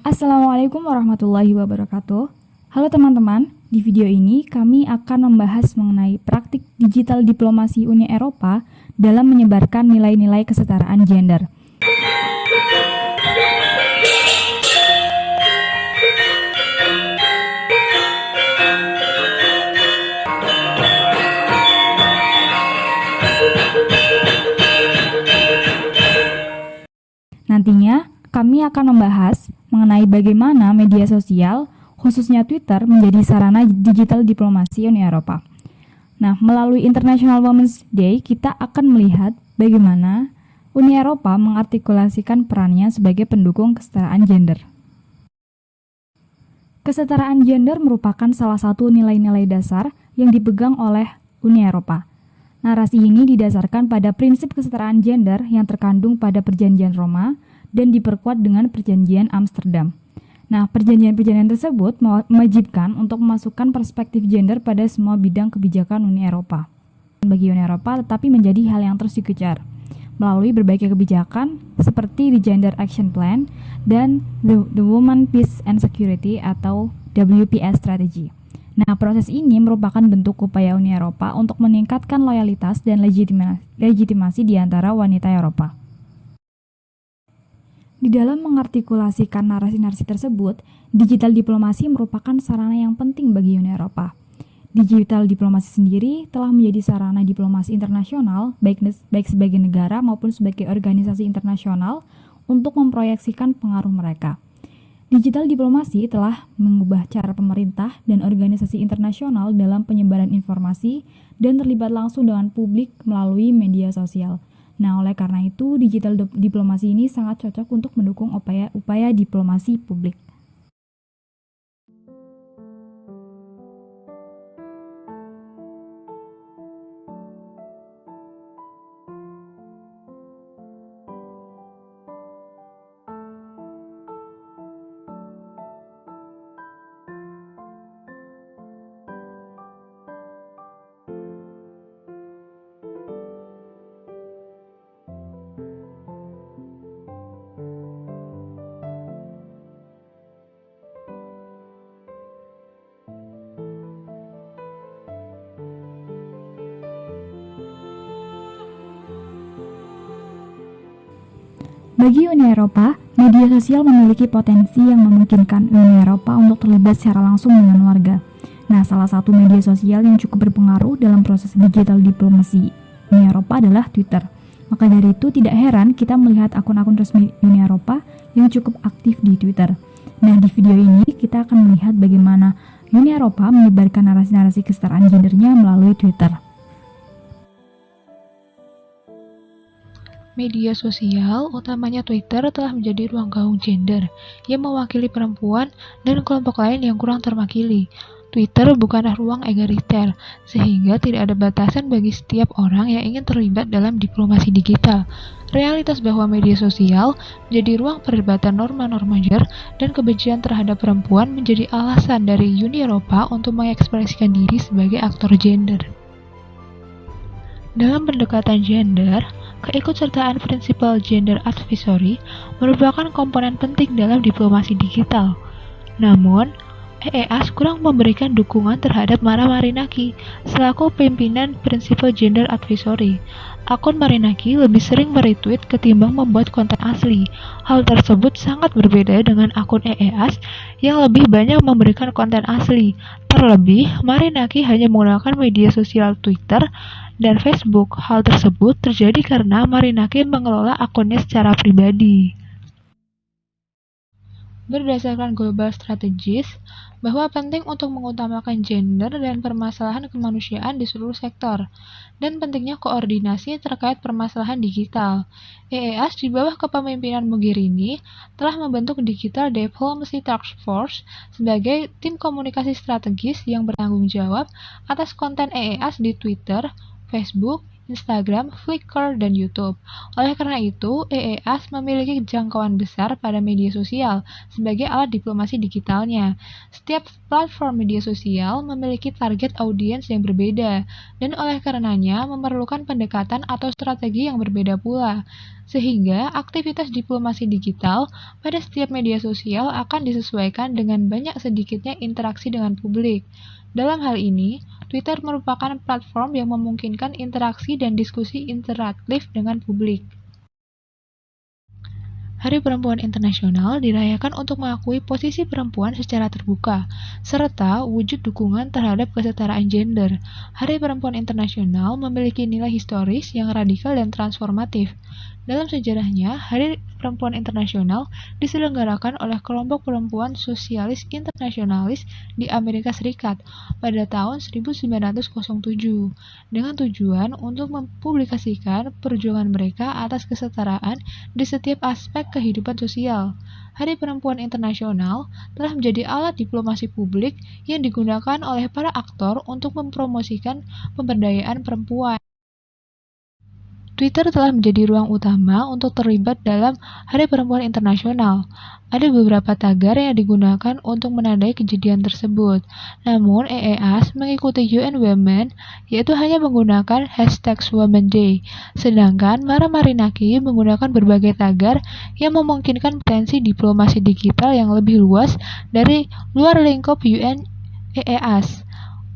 Assalamualaikum warahmatullahi wabarakatuh. Halo teman-teman, di video ini kami akan membahas mengenai praktik digital diplomasi Uni Eropa dalam menyebarkan nilai-nilai kesetaraan gender. Nantinya, kami akan membahas mengenai bagaimana media sosial, khususnya Twitter, menjadi sarana digital diplomasi Uni Eropa. Nah, melalui International Women's Day, kita akan melihat bagaimana Uni Eropa mengartikulasikan perannya sebagai pendukung kesetaraan gender. Kesetaraan gender merupakan salah satu nilai-nilai dasar yang dipegang oleh Uni Eropa. Narasi ini didasarkan pada prinsip kesetaraan gender yang terkandung pada Perjanjian Roma dan diperkuat dengan Perjanjian Amsterdam. Nah, perjanjian-perjanjian tersebut mewajibkan untuk memasukkan perspektif gender pada semua bidang kebijakan Uni Eropa. Bagi Uni Eropa, tetapi menjadi hal yang terus dikejar melalui berbagai kebijakan seperti di Gender Action Plan dan The, The Women Peace and Security atau WPS Strategy. Nah, proses ini merupakan bentuk upaya Uni Eropa untuk meningkatkan loyalitas dan legitimasi di antara wanita Eropa. Di dalam mengartikulasikan narasi-narasi tersebut, digital diplomasi merupakan sarana yang penting bagi Uni Eropa. Digital diplomasi sendiri telah menjadi sarana diplomasi internasional, baik, baik sebagai negara maupun sebagai organisasi internasional, untuk memproyeksikan pengaruh mereka. Digital diplomasi telah mengubah cara pemerintah dan organisasi internasional dalam penyebaran informasi dan terlibat langsung dengan publik melalui media sosial. Nah, oleh karena itu, digital diplomasi ini sangat cocok untuk mendukung upaya-upaya diplomasi publik. Bagi Uni Eropa, media sosial memiliki potensi yang memungkinkan Uni Eropa untuk terlibat secara langsung dengan warga. Nah, salah satu media sosial yang cukup berpengaruh dalam proses digital diplomasi Uni Eropa adalah Twitter. Maka dari itu tidak heran kita melihat akun-akun resmi Uni Eropa yang cukup aktif di Twitter. Nah, di video ini kita akan melihat bagaimana Uni Eropa menyebarkan narasi-narasi kesetaraan gendernya melalui Twitter. Media sosial, utamanya Twitter, telah menjadi ruang gaung gender yang mewakili perempuan dan kelompok lain yang kurang terwakili. Twitter bukanlah ruang egaliter, sehingga tidak ada batasan bagi setiap orang yang ingin terlibat dalam diplomasi digital. Realitas bahwa media sosial menjadi ruang perdebatan norma-norma gender dan kebencian terhadap perempuan menjadi alasan dari Uni Eropa untuk mengekspresikan diri sebagai aktor gender. Dalam pendekatan gender, keikutsertaan prinsipal gender advisory merupakan komponen penting dalam diplomasi digital. Namun, EEAS kurang memberikan dukungan terhadap Mara Marinaki selaku pimpinan prinsipal gender advisory. Akun Marinaki lebih sering meretweet ketimbang membuat konten asli. Hal tersebut sangat berbeda dengan akun EEAS yang lebih banyak memberikan konten asli. Terlebih, Marinaki hanya menggunakan media sosial Twitter dan Facebook. Hal tersebut terjadi karena Marinaki mengelola akunnya secara pribadi. Berdasarkan global strategis, bahwa penting untuk mengutamakan gender dan permasalahan kemanusiaan di seluruh sektor, dan pentingnya koordinasi terkait permasalahan digital. EEAS di bawah kepemimpinan Mogherini telah membentuk Digital Diplomacy Task Force sebagai tim komunikasi strategis yang bertanggung jawab atas konten EEAS di Twitter, Facebook, Instagram, Flickr, dan YouTube. Oleh karena itu, EEAS memiliki jangkauan besar pada media sosial sebagai alat diplomasi digitalnya. Setiap platform media sosial memiliki target audiens yang berbeda, dan oleh karenanya memerlukan pendekatan atau strategi yang berbeda pula. sehingga aktivitas diplomasi digital pada setiap media sosial akan disesuaikan dengan banyak sedikitnya interaksi dengan publik. Dalam hal ini, Twitter merupakan platform yang memungkinkan interaksi dan diskusi interaktif dengan publik. Hari Perempuan Internasional dirayakan untuk mengakui posisi perempuan secara terbuka, serta wujud dukungan terhadap kesetaraan gender. Hari Perempuan Internasional memiliki nilai historis yang radikal dan transformatif. Dalam sejarahnya, Hari Perempuan Internasional diselenggarakan oleh kelompok perempuan sosialis internasionalis di Amerika Serikat pada tahun 1907 dengan tujuan untuk mempublikasikan perjuangan mereka atas kesetaraan di setiap aspek kehidupan sosial. Hari Perempuan Internasional telah menjadi alat diplomasi publik yang digunakan oleh para aktor untuk mempromosikan pemberdayaan perempuan. Twitter telah menjadi ruang utama untuk terlibat dalam Hari Perempuan Internasional. Ada beberapa tagar yang digunakan untuk menandai kejadian tersebut. Namun, EEAS mengikuti UN Women, yaitu hanya menggunakan hashtag Women Day. Sedangkan Mara Marinaki menggunakan berbagai tagar yang memungkinkan potensi diplomasi digital yang lebih luas dari luar lingkup UN EEAS.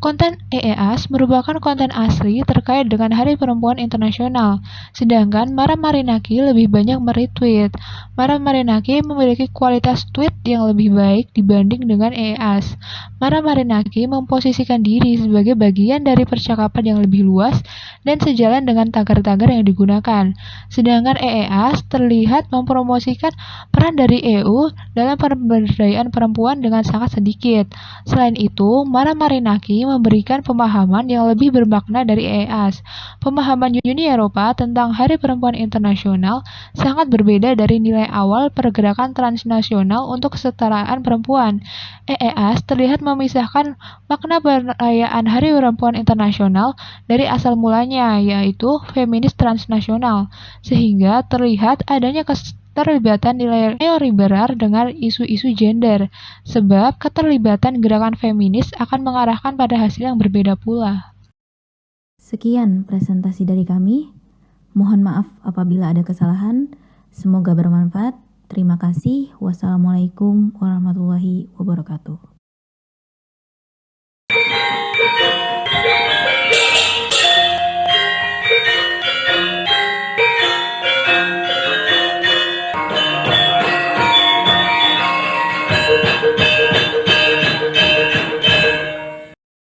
Konten EEAS merupakan konten asli terkait dengan Hari Perempuan Internasional, sedangkan Mara Marinaki lebih banyak meretweet. Mara Marinaki memiliki kualitas tweet yang lebih baik dibanding dengan EEAS. Mara Marinaki memposisikan diri sebagai bagian dari percakapan yang lebih luas dan sejalan dengan tagar-tagar yang digunakan. Sedangkan EEAS terlihat mempromosikan peran dari EU dalam pemberdayaan perempuan dengan sangat sedikit. Selain itu, Mara Marinaki memberikan pemahaman yang lebih bermakna dari EAS. Pemahaman Uni Eropa tentang Hari Perempuan Internasional sangat berbeda dari nilai awal pergerakan transnasional untuk kesetaraan perempuan. EEAS terlihat memisahkan makna perayaan Hari Perempuan Internasional dari asal mulanya, yaitu feminis transnasional, sehingga terlihat adanya keterlibatan nilai neoliberal dengan isu-isu gender, sebab keterlibatan gerakan feminis akan mengarahkan pada hasil yang berbeda pula. Sekian presentasi dari kami. Mohon maaf apabila ada kesalahan. Semoga bermanfaat. Terima kasih. Wassalamualaikum warahmatullahi wabarakatuh.